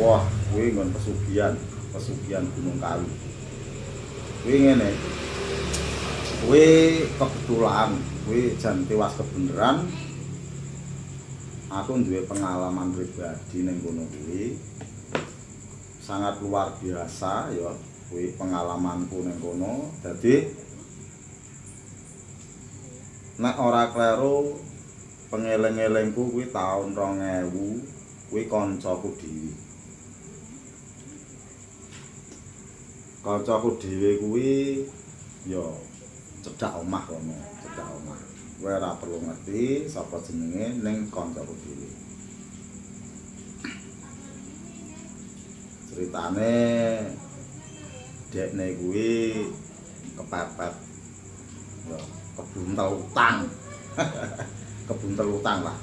wah kuwi nggon pesugihan pesugihan Gunung Kawi. Kuwi ngene. Kuwi kebetulan kuwi jan tewas kebeneran aku duwe pengalaman pribadi ning kono kuwi. Sangat luar biasa ya kuwi pengalamanku ning kono. Dadi nek ora kleru pengeling-elingku kuwi taun 2000 kuwi kancaku dhewe kancaku dhewe kuwi ya cedhak omah kono, cedhak omah. Kowe ora perlu ngerti sapa jenenge ning kancaku dhewe. Ceritane dekne kuwi kepepet ya kebuntel utang. kebuntel utang lah.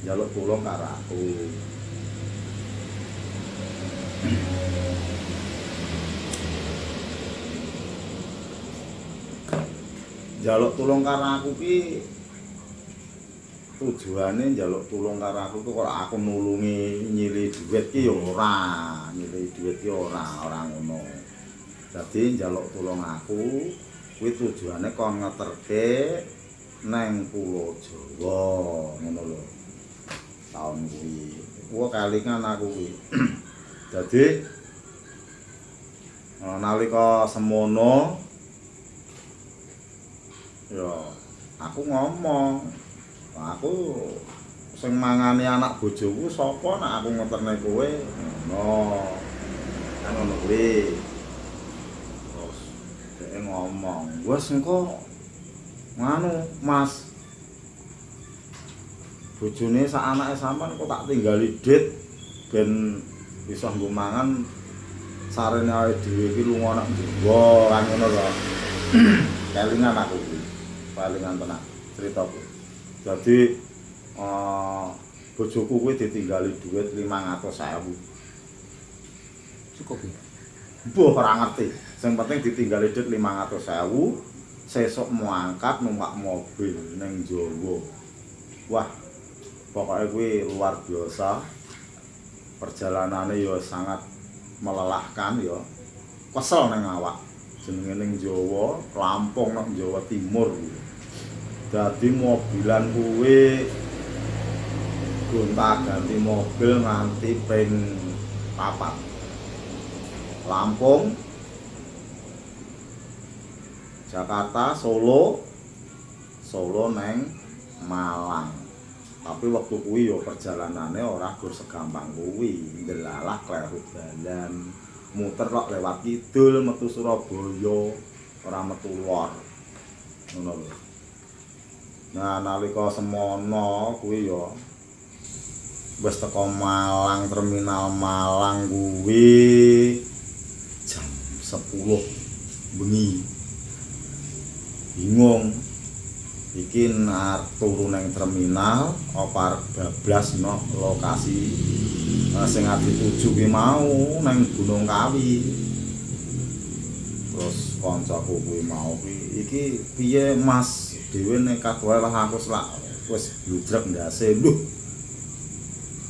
Jaluk tulung karo aku. Njaluk tulung karo aku ki tujuane njaluk tulung karo aku kok aku nulungi nyili dhuwit ki ya ora nyili dhuwit ki ora ora ngono. Dadi njaluk tulung aku kuwi tujuane kon ngeterke neng pulau Jawa ngono lho taun kuwi. Kuwi kalingan aku kuwi. Dadi nalika semono ya aku ngomong aku sing mangani anak bojoku sapa nek aku ngeterne kowe? Ngono. Kan ngono kuwi. Terus dhek ngomong wes engko nganu Mas bojone sak anake sampean kok tak tinggali dit ben bisa nggo mangan sarene awake dhewe iki lunga Jawa kan ngono lho. Kelingan aku kuwi palingan tenan ceritaku. Jadi uh, bojoku kuwi ditinggali duit 500.000. Cukup ya. Mbah ora ngerti. Sing penting ditinggali duit 500.000, sesuk mau angkat numpak mobil ning Jawa. Wah, pokoknya kuwi luar biasa. Perjalanannya ya sangat melelahkan ya. Kesel neng awak. Jenenge ning Jawa, Lampung nang Jawa Timur kuwi. Dadi mobilan kuwi gonta ganti mobil nganti ping papat. Lampung Jakarta Solo Solo neng Malang. Tapi waktu kuwi yo perjalanannya ora gur segampang kuwi. Ndelalah kleru dalan muter kok lewat kidul metu Surabaya ora metu lor ngono lho Nah nalika semono kuwi ya wis teko Malang terminal Malang kuwi jam 10 bengi. Bingung. Iki nar turu ning terminal apa bablas no lokasi uh, sing ati tuju ki mau nang Gunung Kawi. Terus kancaku kuwi mau iki piye Mas dhewe nekat wae lah aku selak wis bludrek ndase lho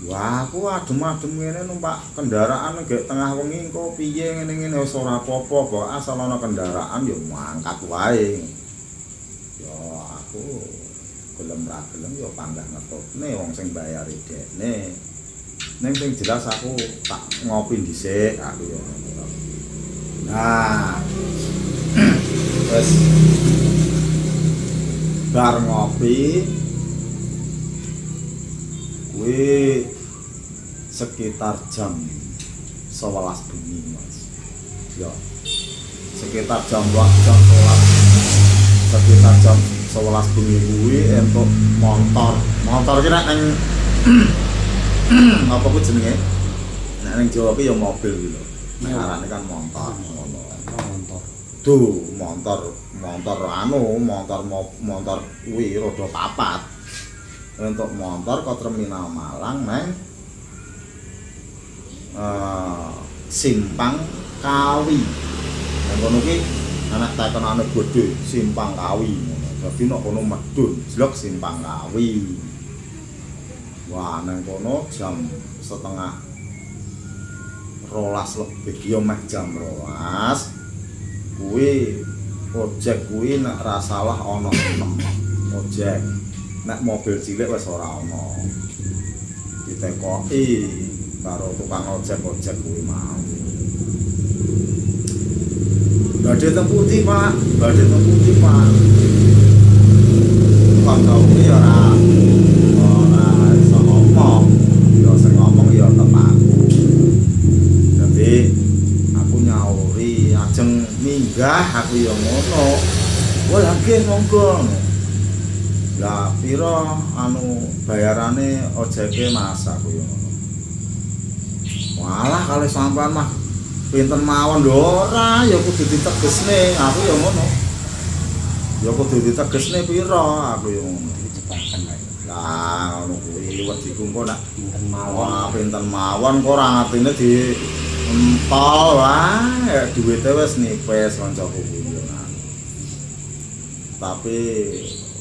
Wah, aku adem-adem ngene numpak kendaraan gek tengah wengi engko piye ngene-ngene wis ora apa-apa kok asal ana kendaraan ya mangkat wae. Ya aku gelem ra gelem ya panggah ngetutne wong sing bayari dekne. Ning sing jelas aku tak ngopi dhisik aku ya. Nah. Wes bar ngopi kuwi sekitar jam 11 bengi Mas. Ya. Sekitar jam jam 11 sekitar jam 11 bengi kuwi entuk motor. Motor ki nek ning apa ku jenenge? Nek ning Jawa ki ya mobil gitu. Nek arane kan motor ngono. Motor. Duh, motor motor anu, motor motor kuwi roda papat. Untuk motor ke terminal Malang neng uh, simpang kawi. Nang kono ki anak tekenane bodho simpang kawi. Dadi nek kono medun jlok simpang kawi. Wah, nang kono jam setengah rolas lebih meh jam rolas kuwi ojek kuwi nek ra salah ana 6 ojek. Nek mobil cilik wis ora ana. Ditekoki karo tukang ojek-ojek kuwi mau. Badhe teng pundi, Pak? Badhe teng pundi, Pak? Kanca kuwi ora ora minggah aku ya ngono. Wah, nggih monggo. Lah pira anu bayarane ojeke Mas aku ya ngono. Walah kali sampean mah pinten mawon lho ora ya kudu ditegesne aku ya ngono. Ya kudu ditegesne pira aku ya ngono. Lah ngono kuwi wediku engko nak Pinten mawon. Pinten mawon kok ora ngertine di empol wae duwite wis nipis kancaku kuwi. Tapi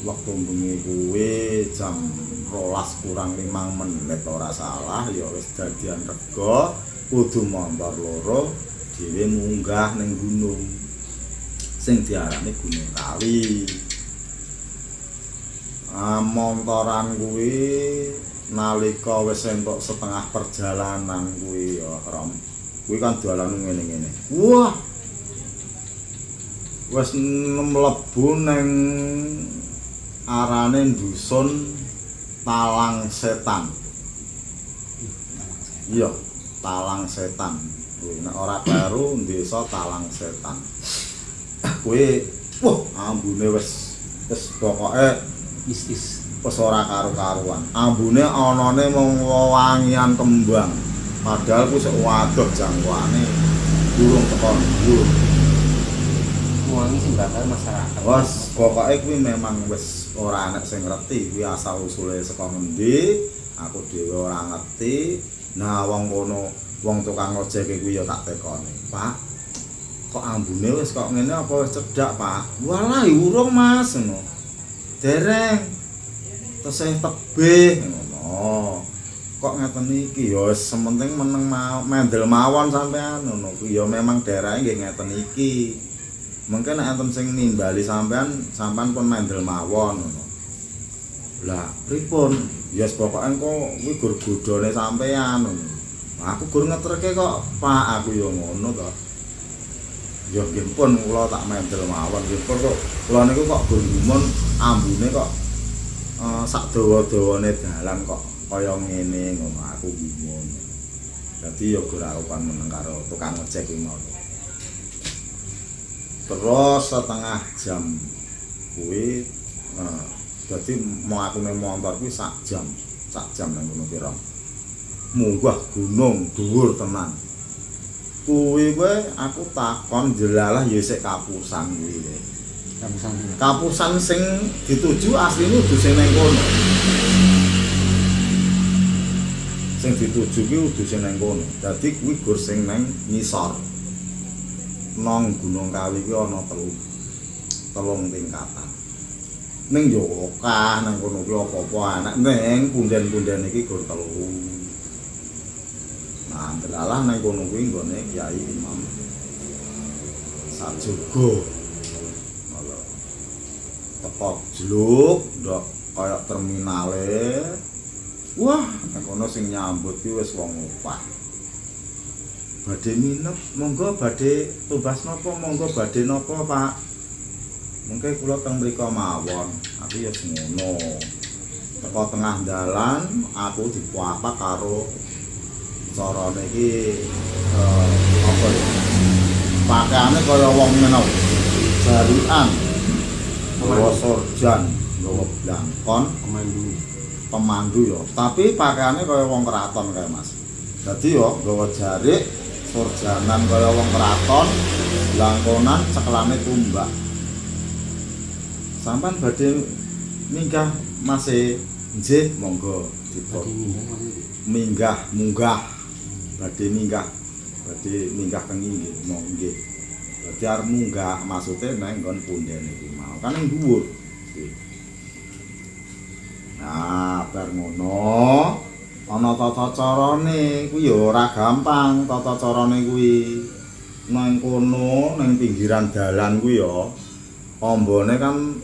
waktu bengi kuwi jam rolas kurang limang menit ora salah ya wis dadian rega kudu montor loro dhewe munggah ning gunung sing diarani Gunung Kawi. Ah, montoran kuwi nalika wis entuk setengah perjalanan kuwi ya Rom. Kuwi kan dalan ngene-ngene. Wah. Wis mlebu ning arane dusun Talang Setan. Iya, Talang Setan. Kuwi nek ora baru desa Talang Setan. Kuwi wah ambune wis wis pokoke Is-is. wis ora karo-karuan. Ambune anane mung wewangian kembang. Padahal ku sik waduh jangkauane durung teko dhuwur. Wangi sing bakal masyarakat. Wes pokoke kuwi memang wis ora ana sing ngerti kuwi asal usule saka ngendi, aku dhewe ora ngerti. Nah wong kono wong tukang ojek kuwi ya tak tekoni. Pak, kok ambune wis kok ngene apa wis cedhak, Pak? Walah urung Mas ngono. Dereng. Tesih tebih ngono. Kok ngeten iki ya sementing meneng mau mendel mawon sampean ngono. Kuwi ya memang daerahe nggih ngeten iki. Mungkin nek enten sing nimbali sampean, sampean pun mendel mawon ngono. Lah, pripun? Ya yes, pokoke engko kuwi gur godhone sampean ngono. Aku gur ngeterke kok, Pak, aku ya ngono to. Ya pun kula tak mendel mawon nggih kok. Kula niku kok gur ambune kok eh sak dawa-dawane dalan kok kaya ngene ngono aku gumun. Dadi ya gur arupan meneng karo tukang ojek kuwi mau. terus setengah jam kuwi nah, jadi mau aku ning motor kuwi sak jam sak jam nang gunung pira munggah gunung dhuwur tenan kuwi kowe aku takon jelalah ya sik kapusan kuwi. Kapusan kapusan sing dituju asline sing nang kono sing dituju kuwi udu sing nang kono. Dadi kuwi gur sing nang ngisor. Nang Gunung Kawi ki ana telu telung tingkatan. Ning yo akeh nang kono ki apa-apa anak. Ning punden-punden iki gur telu. Nah delalah nang kono kuwi nggone Kyai Imam Sajogo Ngono. teko jluk ndok kaya terminale wah. Nang kono sing nyambut ki wis wong opah badhe minep monggo badhe tumbas napa monggo badhe napa Pak? Mungkin kula teng mriko mawon. Aku ya ngono. Teko tengah dalan aku dipuapak karo carane iki eh, apa ya? Pakaiane kaya wong menau jarian. Gawa sorjan gawa blangkon. Pemandu. Pemandu ya. Tapi pakaiannya kaya wong keraton kayak mas. Jadi ya gawa jarik surjanan kaya wong keraton langkonan cekelane tumbak. Sampan badhe minggah masih nggih monggo dipun maksudnya. minggah munggah. Badhe minggah badhe minggah nggih mau nggih. Dadi arep munggah maksude nang nggon punden iki mau. Kan dhuwur. Nggih. nah bar ngono. Ana tata carane kuwi ya ora gampang tata carane kuwi. Nang kono nang pinggiran dalan kuwi ya ambane kan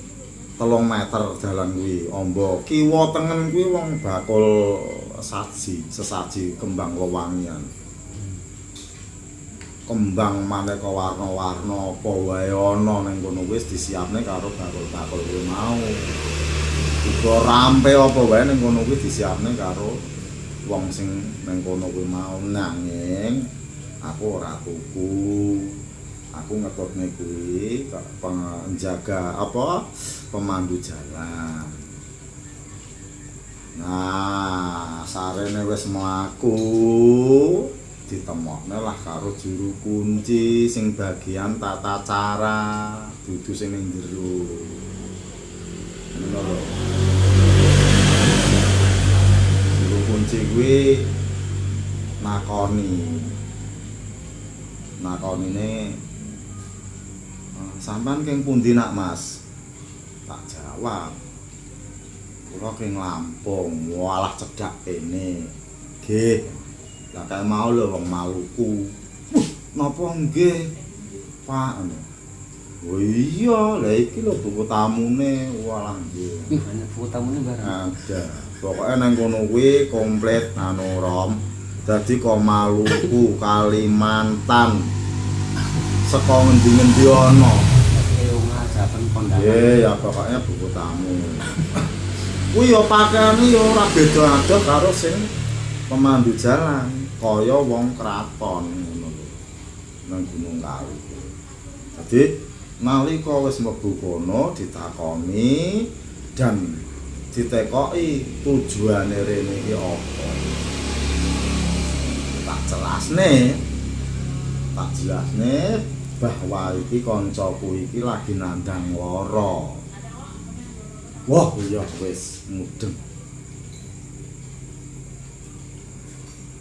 telung meter dalan kuwi. Amba kiwa tengen kuwi wong bakul saji sesaji kembang wewangian. Kembang maneka warna-warna apa wae ana ning kono wis disiapne karo bakul-bakul kuwi mau. Uga rampe apa wae ning kono kuwi disiapne karo wong sing ning kono kuwi mau nanging aku ora tuku. Aku ngetutne kuwi penjaga apa pemandu jalan. Nah, sarene wis mlaku. ditemokne lah karo juru kunci sing bagian tata cara dudu sing ning jero lho juru kunci kuwi nakoni. Nakonine sampean keng pundi nak Mas? Tak jawab. Kula keng Lampung. Walah cedhak kene. Nggih. Kaya mau lho wong Maluku. Napa nggih, Pak? Oh iya, lah iki lho buku tamune, walah nggih. Ih, banyak buku tamune barang. Ada. Pokoke nang kono kuwi komplit anu Rom. Dadi kok Maluku, Kalimantan. Saka ngendi-ngendi ana. Nggih, ya pokoknya buku tamu. Kuwi ya pakaiane ya ora beda adoh karo sing pemandu jalan. kaya wong kraton ngono lho nang Gunung Kawi. Dadi nalika wis mlebu kono ditakoni dan ditekoki tujuane rene iki apa. Tak jelasne tak jelasne bahwa iki kancaku iki lagi nandang lara. Wah, iya wis mudeng.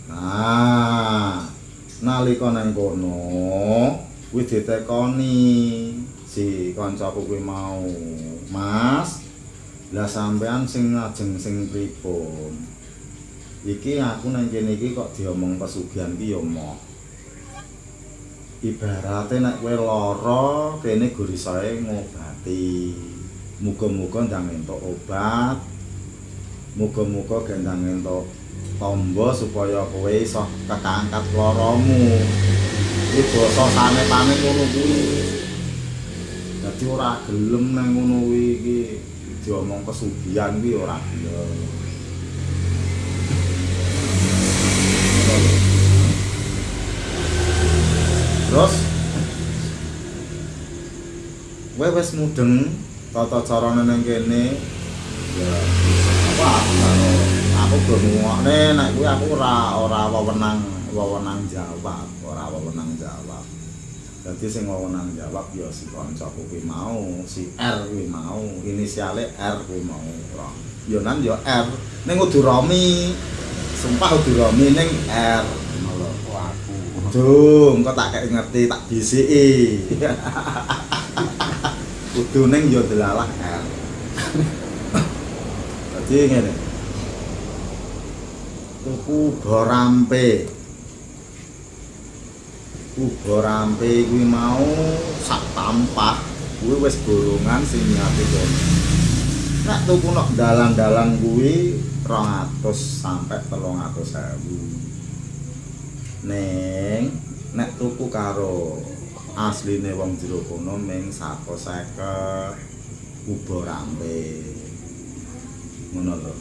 Nah, nalika nang kono kuwi ditekoni si kancaku kuwi mau, Mas. Lah sampean sing ngajeng sing pripun? Iki aku nang kene iki kok diomong pesugihan ki ya moh. Ibarate nek kowe lara, kene gurisae ngobati. Muga-muga ndang entuk obat. Muga-muga gendang entuk tombo supaya kowe iso kekangkat loromu. Iki basa sanepane ngono kuwi. Dadi ora gelem nang ngono kuwi iki diomong kesugihan kuwi ora gelem. Terus kowe wis mudeng tata carane nang kene. Ya, apa aku grungokne nek kuwi aku ora ora wewenang wewenang jawab, ora wewenang jawab. Dadi sing wewenang jawab ya si kancaku kuwi mau, si R kuwi mau, inisiale R kuwi mau. Ora. Ya nan ya R, ning kudu Romi. Sumpah kudu Romi ning R. Ngono aku. Duh, engko tak kek ngerti tak bisiki. Kudu ning ya delalah R. Dadi ngene. tuku borampe uga rampe kuwi mau sak tampah. Kuwi wis bolongan sing nyapi kono nek tuku nok dalan-dalan kuwi 200 sampai 300.000 ning nek tuku karo asline wong jero kono ming 150 uga rampe. Ngono lho.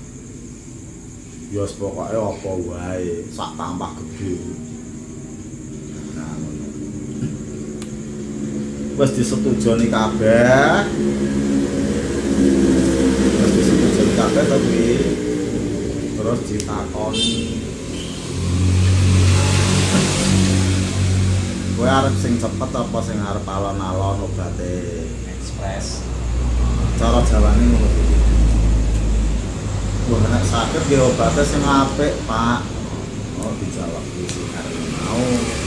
Wis pokoke apa wae? Sak tampah gedhe wis disetujoni kabeh wis disetujoni kabeh kuwi terus ditakoni kowe arep sing cepet apa sing arep alon-alon obate Express. cara jawane ngono kuwi Wah, nek sakit ge obate sing apik, Pak. Oh, dijawab iki karep mau.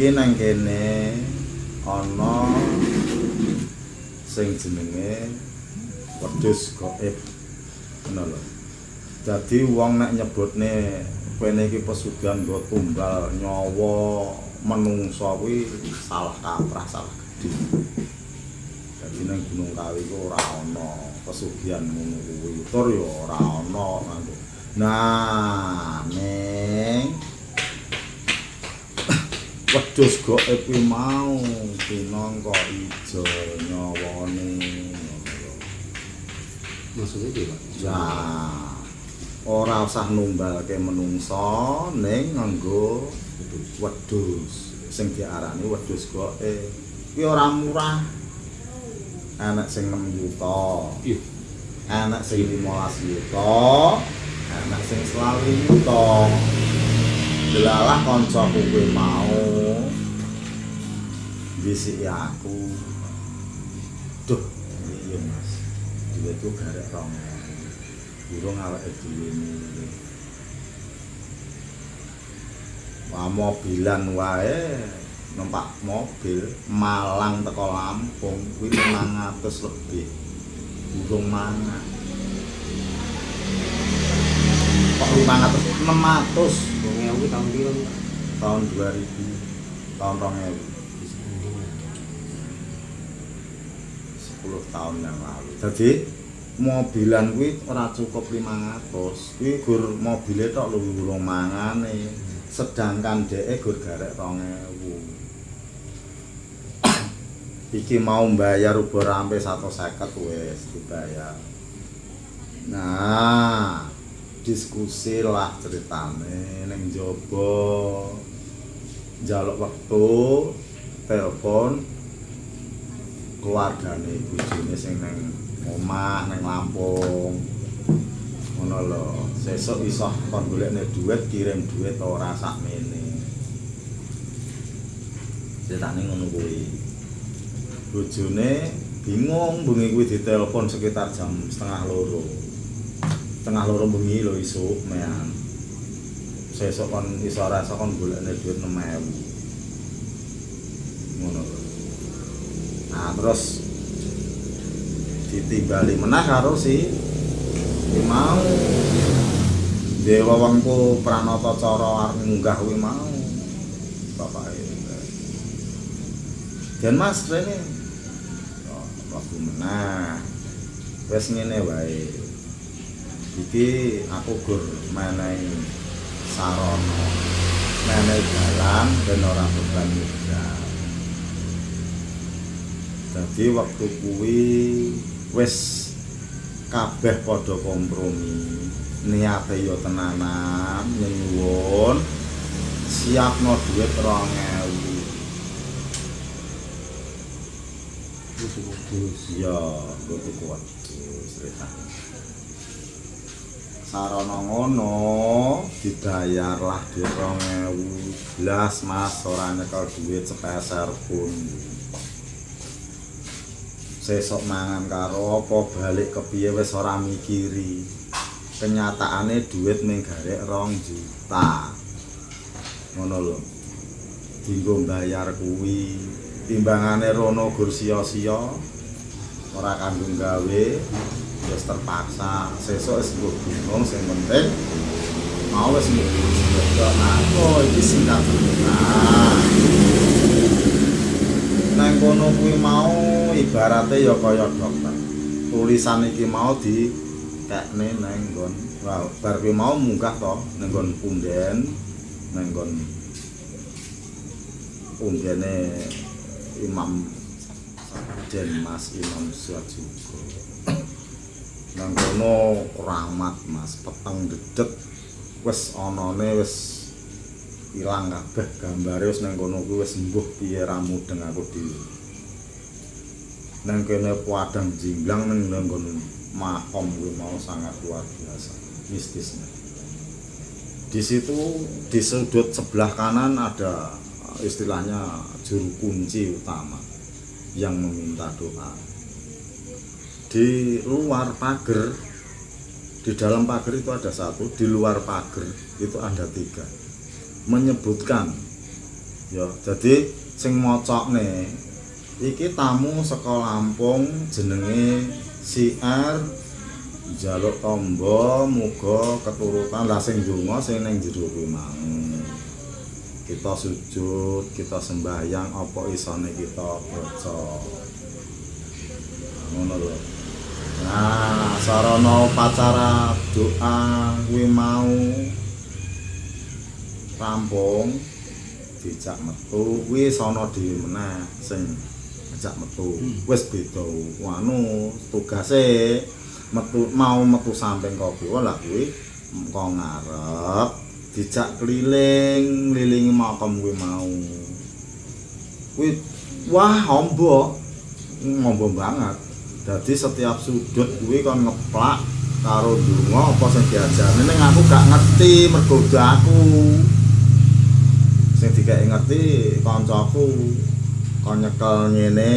Iki nang kene ana sing jenenge wedhus gaib. Ngono lho. Dadi wong nek nyebutne kene iki pesugihan nggo tumbal nyawa menungsa kuwi salah kaprah, salah gedhe. Dadi nang Gunung Kawi ku ora ana pesugihan ngono kuwi. Tur ya ora ana. Nah, ning wedhus goke kuwi mau pinangka ijo nyawane. Maksudnya piye, Pak? Ya. Ora usah numbalke menungsa ning nganggo wedhus. Sing diarani wedhus goke. Kuwi ora murah. Anak sing 6 juta. Iya. Anak sing 15 juta. Anak sing 20 juta. Delalah kancaku kuwi mau bisiki aku. Duh, iya Mas. Duit ku garek rong. Burung awake dhewe ini. Wah mobilan wae numpak mobil Malang teko Lampung kuwi 500 lebih. Burung mangan. Kok 500 600 Ewu tahun Pak? tahun 2000 tahun 2000 10 tahun yang lalu. Jadi mobilan kuwi ora cukup 500 kuwi gur mobile tok lho mangane. Sedangkan dhek gur garek 2000 iki mau bayar uber sampai 150 wis dibayar. Nah diskusi lah ceritane ning jaba njaluk wektu telepon keluargane bojone sing nang omah nang Lampung. Ngono lho sesuk iso kon golekne duit kirim duit ora sakmene. Ceritane ngono kuwi. Bojone bingung bengi kuwi ditelepon sekitar jam setengah loro tengah loro bengi lho isuk mean sesuk kon iso rasa kon golekne duit 6000 ngono nah terus ditimbali menah karo si mau dewa wongku pranata cara arep munggah mau bapak dan mas rene. Oh, waktu menah. Wes ngene wae iki aku gur menehi sarana menehi dalan ben ora beban modal dadi waktu kuwi wis kabeh padha kompromi. Niate yo tenanan nyuwun. Siapno duit 2000 Musuh wedhus. ya kudu kuat ceritane sarana ngono dibayarlah di 2000 blas mas. Ora nyekel duit sepeser pun. Sesok mangan karo apa balik kepiye wis ora mikiri. Kenyataane duit mung garek rong juta. Ngono lho. Dinggo bayar kuwi. Timbangane rono gur sia-sia ora kanggo gawe wis terpaksa. Sesuk wis mbok bingung sing penting. Mau wis mbok nah kok iki singkat cerita nang kono kuwi mau ibarate ya kaya dokter. Tulisan iki mau di kekne nang nggon wow, bar kuwi mau munggah to nang nggon punden nang nggon pundene Imam Den Mas Imam Suwajugo nang kono rahmat Mas. Peteng dedet wis anane wis ilang kabeh gambare wis nang kono kuwi wis mbuh piye ramudeng aku dhewe nang kene padang jinglang nang nang kono makom kuwi mau sangat luar biasa mistisnya di situ di sudut sebelah kanan ada istilahnya juru kunci utama yang meminta doa di luar pagar di dalam pagar itu ada satu di luar pagar itu ada tiga. Menyebutkan. Ya jadi sing mocokne iki tamu saka Lampung jenenge si R njaluk tombo muga keturutan. Lah sing donga sing mang kita sujud kita sembahyang apa isane kita baca. Ngono nah sarana upacara doa kuwi mau. Rampung dijak metu. Kuwi sono dhewe meneh sing ajak metu. Wis beda. Anu tugase metu mau metu samping kiwa lah kuwi? Engko ngarep dijak keliling ngelilingi makam kuwi mau. Kuwi wah ombo ombo banget dadi setiap sudut kuwi kon ngeplak karo donga apa sing diajarne ning aku gak ngerti mergo aku. Sing dikek ngerti kancaku kon nyekel ngene.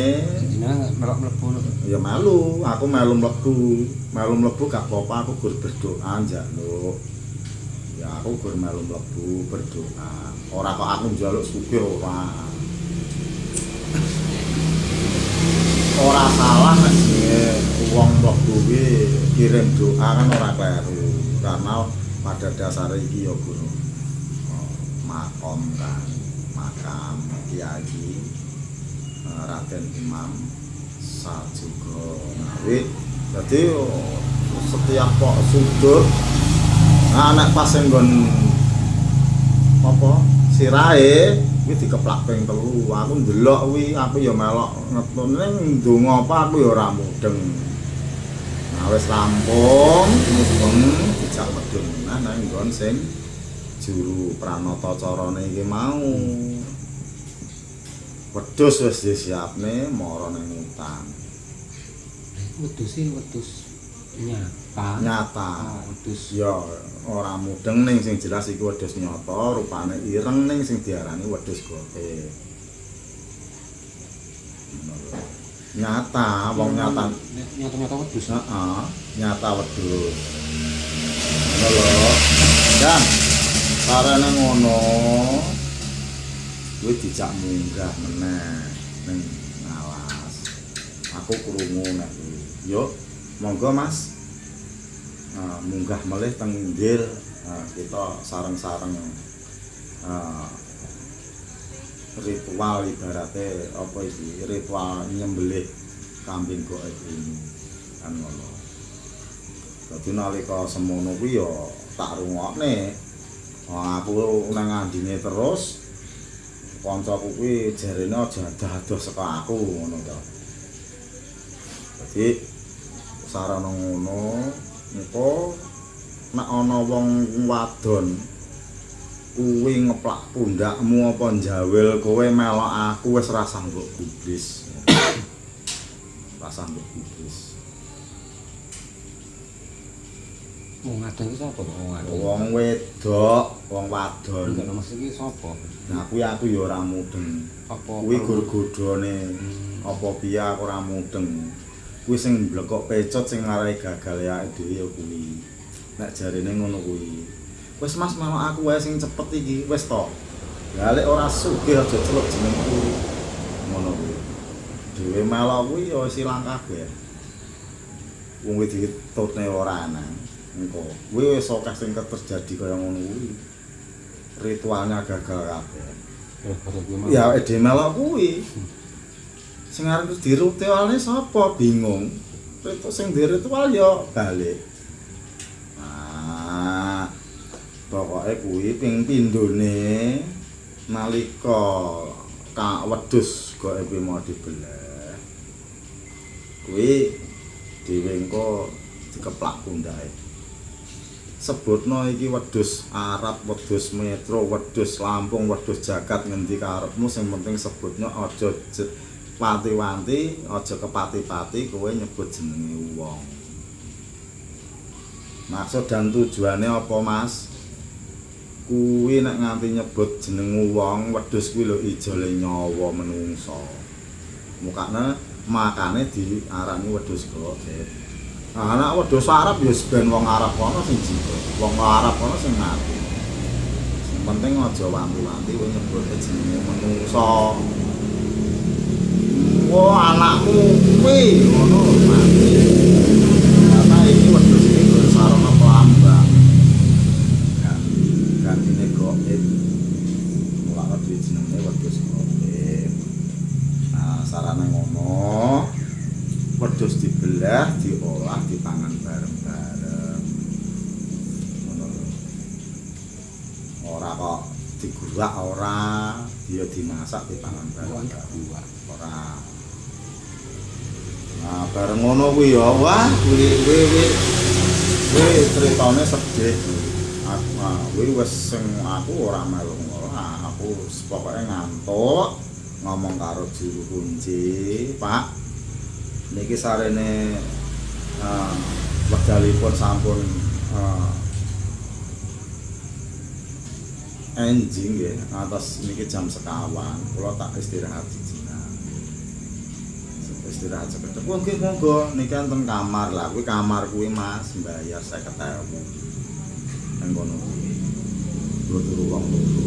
Melok mlebu. Ya melu aku melu mlebu. Melu mlebu gak apa-apa aku gur berdoa njaluk. Ya aku gur melu mlebu berdoa. Ora kok aku njaluk sugih ora ora salah nek wong mlebu kuwi kirim doa kan ora kleru. Karena pada dasarnya iki ya guru makom kan makam kiai eh, Raden Imam Sajugo Ngawi. Jadi oh, setiap kok sudut nah nek pas nggon apa sirahe kuwi dikeplak ping telu. Aku ndelok kuwi aku ya melok. Ngetun ning ndonga apa aku ya ora mudeng. Nah wis rampung mudeng dijak medun nah nang nggon sing juru pranata carane iki mau. Wedhus wis disiapne mara ning hutan. Wedhus wedhus nyata. nyata Ah, wedhus. Ya ora mudeng ning sing jelas iku wedhus nyata rupane ireng ning sing diarani wedhus gote nyata wong nyata nyata-nyata wedhus. heeh nyata wedhus. Ngono lho dan karena ngono kuwi dijak munggah meneh ning ngalas aku krungu nek yo monggo Mas. Ah, munggah melih teng ndir ah, kita sareng-sareng ah, ritual ibaratnya apa iki? Ritual nyembelih kambing goek ini kan ngono. Dadi nalika semono kuwi ya tak rungokne. Aku nang ngandine terus kancaku kuwi jarene aja dados saka aku ngono to. Dadi sarana ngono engko nek ana wong wadon kuwi ngeplak pundakmu apa njawil kowe melok aku wis rasah mbok gubris. Rasah mbok gubris. Wong ngadon iki sapa? Kok wong ngadon? wong wedok wong wadon. Enggak nomor iki sapa? nah kuwi aku ya ora mudeng. Apa kuwi gur-godhone Hmm. apa piye aku ora mudeng kuwi sing blekok pecot sing ngarai gagal ya dhewe ya kuwi. Nek jarine ngono kuwi. Wis mas mau aku wae sing cepet iki wis to. Balik ora sugih aja celuk jenengku ngono kuwi. Dhewe melok kuwi ya wis ilang kabeh. Wong kuwi ditutne ora ana. Engko. Kuwi wis akeh sing terjadi kaya ngono kuwi. Ritualnya gagal kabeh. Ya melok kuwi sing arep diritualne sapa? Bingung. Ritu sing di ritual ya balik. Nah pokoke kuwi ping pindhone nalika ka wedhus goke mau dibelah. Kuwi dhewe engko dikeplak pundake. Sebutno iki wedhus Arab, wedhus Metro, wedhus Lampung, wedhus Jagat ngendi karepmu? Sing penting sebutnya aja je- wanti-wanti, aja kepati-pati kowe nyebut jenenge wong. Maksud dan tujuannya apa, Mas? Kuwi nek nganti nyebut jeneng wong, wedhus kuwi lho ijole nyawa menungso. Mukane makane diarani wedhus godet. Nah, anak wedhus Arab ya ben wong Arab kono sing jigo. Wong Arab kono sing mati. Sing penting aja wanti-wanti kowe nyebut jenenge menungso. wah anakmu kuwi ngono mati karena ini waktu sini gue sarono pelambang. Kan ini gue eh, mulai waktu itu namanya waktu sini nah sarana ngono wedhus dibelah diolah di tangan bareng bareng ora kok digurak ora dia dimasak di tangan bareng bareng bareng ngono kuwi ya, wah, kuwi kuwi kuwi. Kuwi critane sedih. Aku ah, kuwi wis sing aku ora melu ora, aku pokoke ngantuk ngomong karo juru kunci, Pak. Niki sarene eh wekdalipun sampun eh enjing nggih atas niki jam sekawan. Kula tak istirahat istirahat sekedhik oh nggih monggo niki enten kamar lah. Kuwi kamar kuwi Mas bayar 50.000 nang kono. Kuwi turu wong loro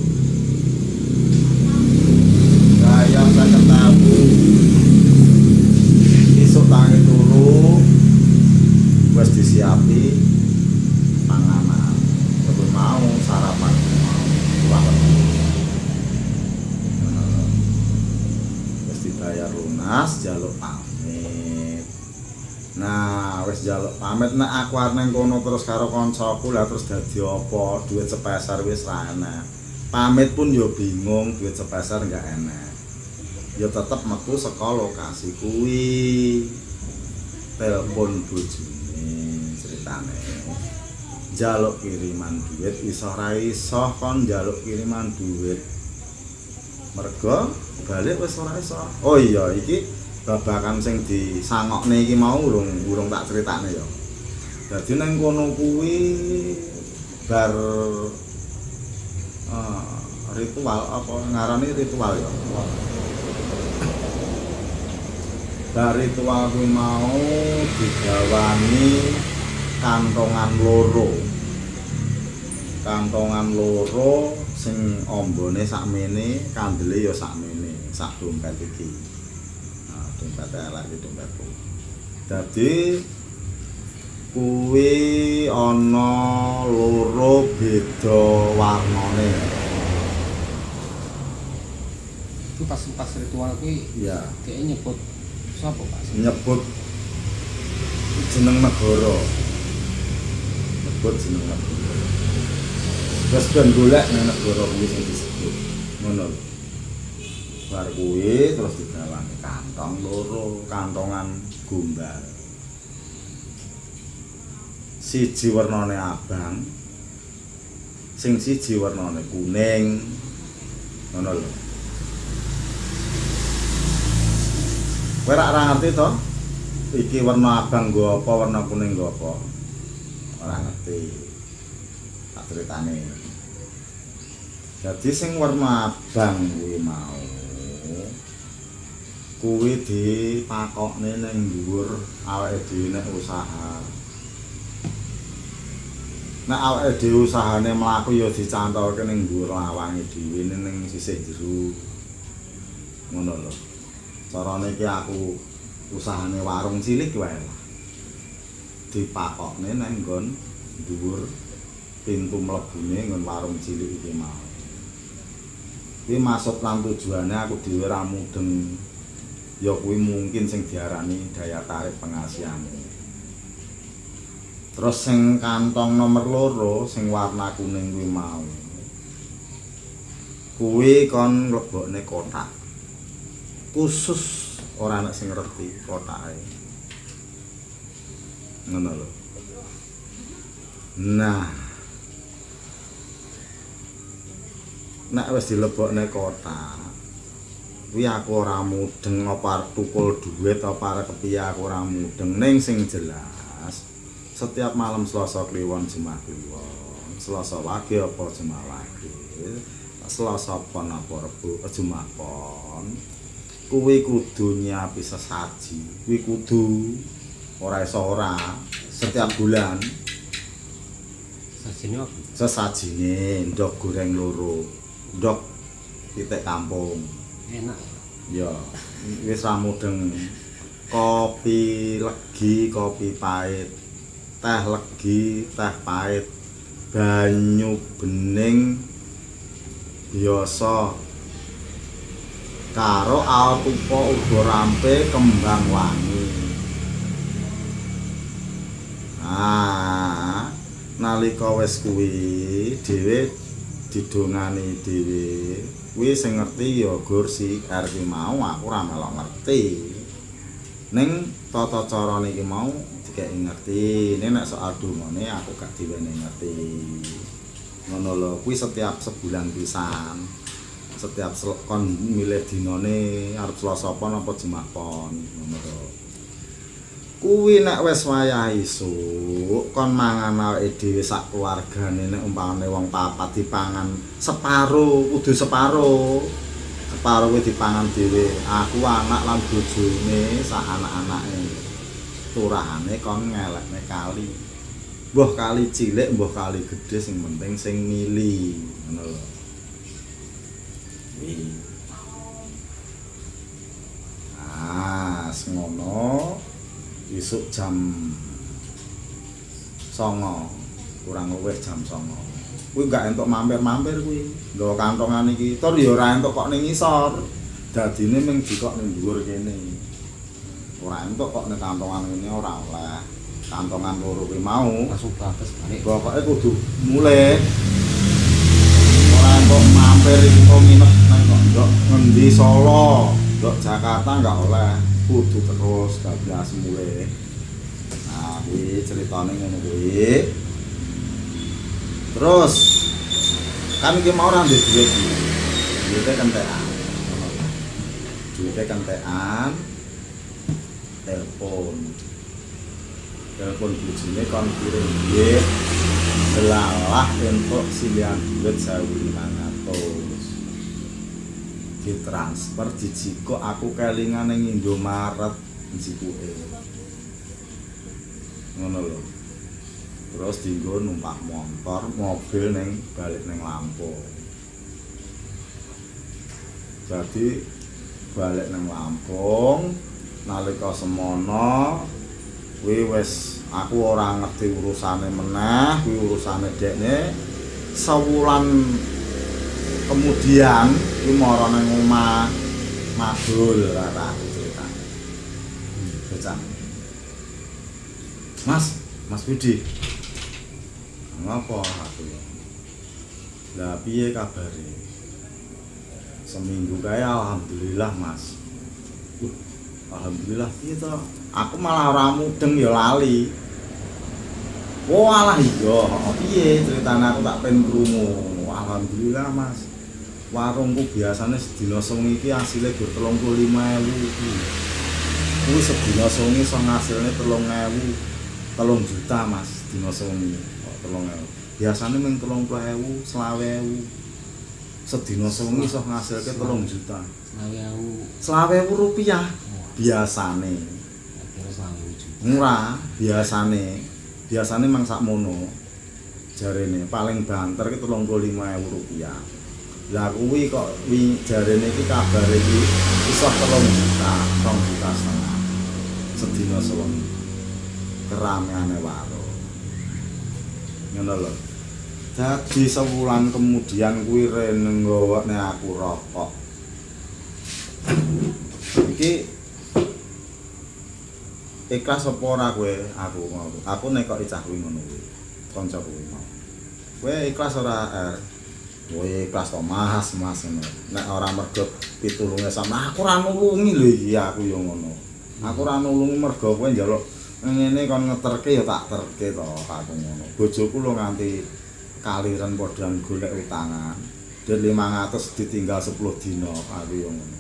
bayar 50.000 esuk tangi turu. Wis disiapi. Panganan. Sebelum mau sarapan mau. Pulang dibayar lunas jaluk pamit. Nah wis jaluk pamit nek aku arep kono terus karo kancaku lah terus dadi apa? Duit sepeser wis ra enak. Pamit pun yo bingung duit sepeser enggak enak. Ya tetep metu saka lokasi kuwi. Telepon bojone ceritane. Jaluk kiriman duit iso ra iso kon jaluk kiriman duit mergo balik wis ora iso. Oh iya iki babakan sing disangokne iki mau urung urung tak critakne ya. Dadi nang kono kuwi bar eh, ritual apa ngarani ritual ya. Bar ritual kuwi mau digawani kantongan loro. Kantongan loro sing ombone sakmene kandele ya sakmene sak dompet iki. Nah dompet elek iki dompetku dadi kuwi ana loro beda warnane. Itu pas pas ritual kuwi ya kayak nyebut sapa Pak? nyebut jeneng negara. Nyebut jeneng negara terus ben golek nang negara kuwi sing disebut ngono bar kuwi terus digawani kantong loro kantongan gombal. Siji warnane abang sing siji warnane kuning ngono lho. Kowe ora ngerti to? Iki warna abang nggo apa warna kuning nggo apa? Ora ngerti tak critane jadi sing warna abang kuwi mau kuwi dipakokne ning dhuwur awake dhewe nek usaha. Nek awake dhewe usahane mlaku ya dicantolke ning dhuwur lawange dhewe ning sisih jero. Ngono lho. Carane iki aku usahane warung cilik wae dipakokne nang nggon dhuwur pintu mlebune nggon warung cilik iki mau. Kuwi maksud lan tujuane aku dhewe ra mudeng. Ya kuwi mungkin sing diarani daya tarik pengasihan. Terus sing kantong nomor loro sing warna kuning kuwi mau. Kuwi kon mlebokne kotak. Khusus ora ana sing ngerti kotake ngono lho. Nah nek wis dilebokne kotak kuwi aku ora mudeng apa tukul dhuwit apa kepiye aku ora mudeng. Ning sing jelas setiap malam Selasa Kliwon Jumat Kliwon. Selasa Wage apa Jumat Wage? Selasa Pon apa Rebo eh, Jumat Pon? Kuwi kudu nyiapi sesaji kuwi kudu ora iso ora setiap bulan. Sajine apa? sesajine ndok goreng loro ndok titik kampung. Enak. ya wis ra mudeng. Kopi legi kopi pahit. Teh legi teh pahit. Banyu bening. Biasa. Karo alpupa uga rampe kembang wangi. Ah nalika wis kuwi dhewe didongani dhewe. Kuwi sing ngerti ya gur si R ki mau aku ora melok ngerti. Ning tata carane iki mau dikeki ngerti. Nek nek soal dongane aku gak diwene ngerti. Ngono lho kuwi setiap sebulan pisan. Setiap kon milih dinane arep Selasa apa Jumat pon ngono lho kuwi nek wis wayah isuk kon mangan awake dhewe sak keluargane nek umpamane wong papat dipangan separo kudu separo separo kuwi dipangan dhewe aku anak lan bojone sak anak-anake turahane kon ngelekne kali mbah kali cilik mbah kali gedhe sing penting sing mili ngono lho. Ah, ngono. Isuk jam songo. Kurang luwih jam songo. Kuwi gak entuk mampir-mampir kuwi. Nggawa kantongan iki. Tur ya ora entuk kok ning ngisor. Dadine mung dikok ning dhuwur kene. Ora entuk kok ning kantongan ngene ora oleh. Kantongan loro kuwi mau. Langsung batas balik. Pokoke kudu mulih ora entuk mampir iki kok nginep nang kok ndok. Ngendi Solo? Ndok Jakarta enggak oleh kudu terus bablas mulih nah kuwi ceritane ngono kuwi. Terus kan iki mau ora ndek duit. Duite kentekan. Duite kentekan telepon. Telepon bojone kon kirim duit delalah untuk silian duit 1500 ditransfer dijiko aku kelingan ning Indomaret njikuke ngono lho. Terus dienggo numpak motor mobil ning balik ning Lampung jadi balik ning Lampung nalika semono kuwi wis aku ora ngerti urusane meneh kuwi urusane dekne sewulan kemudian kuwi mara nang omah madul ora aku cerita. Bocah. Mas Mas Budi. Ngapa aku ya? Lah piye seminggu kaya alhamdulillah Mas. Wah, alhamdulillah. To? Aku malah ora mudeng ya lali. Oh alah iya, piye ceritane? Aku tak pengen. Alhamdulillah Mas. Warungku biasanya sedina songi iki asile gur 35.000 iki. Kuwi sedina songi iso ngasilne 3.000. 3 juta Mas dina songi. Kok 3.000. Biasane mung 30.000, 20.000. Sedina songi iso ngasilke 3 juta. selawe aku 20.000 rupiah wah biasane. kira selawe juta murah biasane biasane mang sakmono jarene paling banter ki 35.000 rupiah lah kuwi kok wi jarene iki kabar iki iso 3 juta 2 juta setengah. Sedina sewengi keramaiane warung. Ngono lho. Dadi sewulan kemudian kuwi rene nggawone aku rokok. Iki ikhlas apa ora kowe? Aku mau. Aku nek kok icah kuwi ngono kuwi. Kanca kuwi kowe ikhlas ora er kowe ikhlas to mas mas ngono. Nek ora mergo pitulunge sama aku ora nulungi lho iki aku yo ngono. Aku ora nulungi mergo kowe njaluk ngene kon ngeterke ya tak terke to aku ngono. Bojoku lho nganti kaliren padha golek utangan dan 500 ditinggal 10 dina aku yo ngono.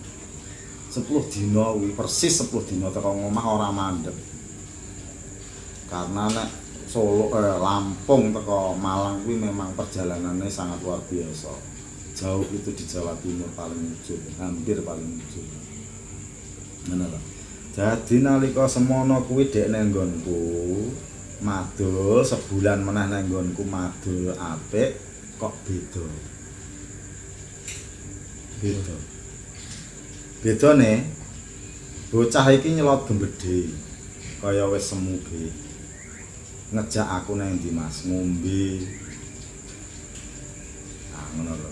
10 dina kuwi persis 10 dina teko ngomah ora mandeg. Karena nek Solo eh, Lampung teko Malang kuwi memang perjalanannya sangat luar biasa. Jauh itu di Jawa Timur paling ujung, hampir paling ujung. Ngono to. Jadi nalika semono kuwi dek nang nggonku madul sebulan meneh nang nggonku madul apik kok beda. Beda. bedane bocah iki nyelot gembedhe kaya wis semu ge ngejak aku nang ndi Mas? Ngombe. Ah ngono lho.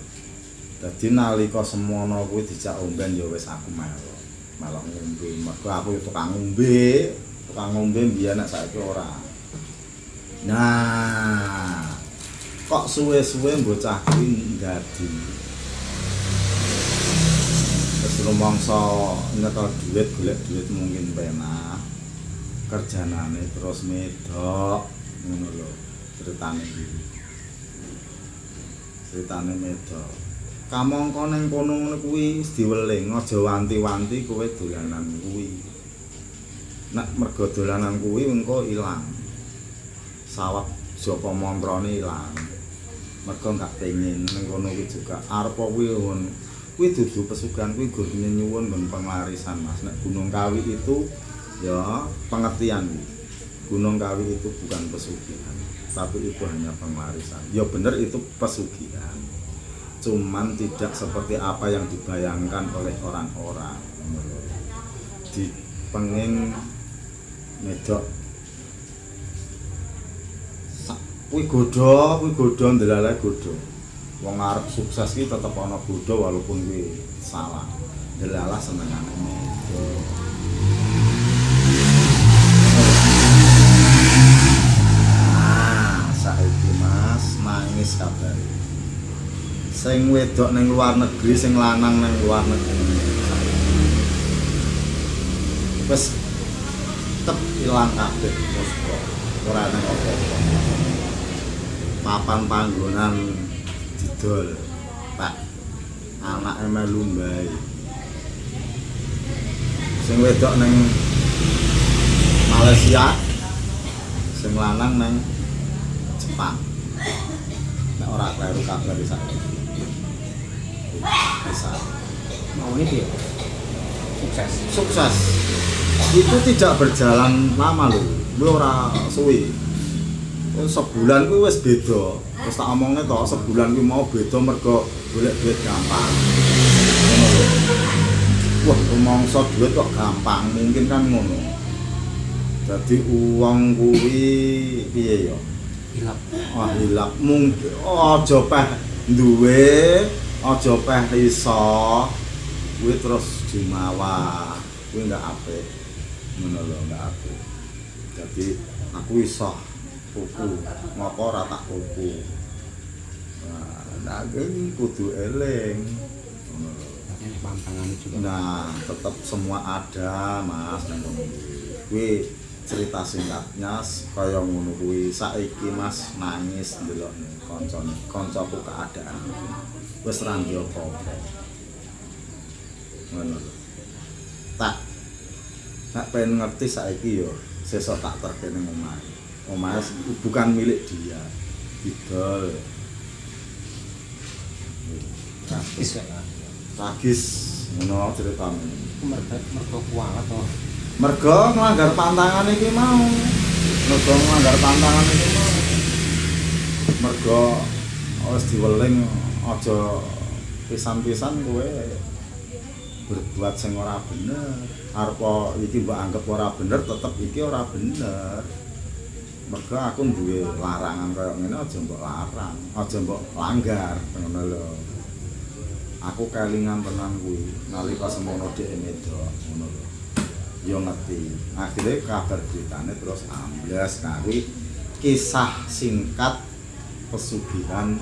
Dadi nalika semono kuwi dijak omben ya wis aku melok. Melok ngombe. Mergo aku ya tukang ngombe. Tukang ngombe mbiyen nek saiki ora. Nah kok suwe-suwe bocah kuwi ndadi terus rumangsa nyekel duit golek duit mungkin penak kerjanane terus medok ngono lho ceritane iki ceritane medok kamangka ning kono ngono kuwi wis diweling aja wanti-wanti kowe dolanan kuwi. Nek mergo dolanan kuwi engko ilang. Sawat japa mantrane ilang. Mergo gak pengen ning kono kuwi juga. Arep kuwi kuwi dudu pesugihan kuwi gur nyuwun nggon penglarisan Mas. Nek Gunung Kawi itu ya pengertian Gunung Kawi itu bukan pesugihan tapi itu hanya penglarisan ya bener itu pesugihan cuman tidak seperti apa yang dibayangkan oleh orang-orang. Di pengen medok. Kuwi godho kuwi godho ndelale godho. Wong arep sukses iki tetep ana godho walaupun kuwi salah. Ndelalah senengane medok nangis kabare. Sing wedok ning luar negeri, sing lanang ning luar negeri. Wes tep ilang kabeh musko. Ora nang apa-apa. Papan panggonan didol. Pak. Anake melu mbae. Sing wedok ning Malaysia sing lanang nang Jepang. Ora kleru kabar isa. Bisa. mau ini dia sukses Sukses. Itu tidak berjalan lama lho. Lu ora suwi. Sebulan kuwi wis beda. Wis tak omongne to, sebulan kuwi mau beda mergo golek duit gampang. Wah, rumangsa duit kok gampang, mungkin kan ngono. Jadi uang kuwi piye ya? Hilap Wah, hilap mungkin aja peh duwe, aja peh iso. Kuwi terus jumawa. Kuwi ndak apik. Ngono lho, ndak apik. Jadi aku iso tuku, ngopo ora tak tuku. Nah, kudu eling. Ngono lho. pantangan juga Nah, tetap semua ada, Mas. nang kuwi. Cerita singkatnya kaya ngono kuwi. Saiki Mas nangis ndelok kancane, kancaku keadaan. Wis ra ndek apa-apa. Ngono lho. Tak tak pengen ngerti saiki yo sesuk tak terke ning omah. Omah bukan milik dia. Didol. tragis Tragis ngono ceritane. mereka mereka kualat toh mergo nglanggar pantangan iki mau. Mergo nglanggar pantangan iki mau. Mergo wis diweling aja pisan-pisan kowe berbuat sing ora bener. Arepa iki mbok anggap ora bener tetep iki ora bener. Mergo aku duwe larangan kaya ngene aja mbok larang aja mbok langgar ngono lho. Aku kelingan tenan kuwi nalika semono dhek medok ngono lho yo ngerti. Akhirnya kabar beritanya terus ambles kuwi kisah singkat pesugihan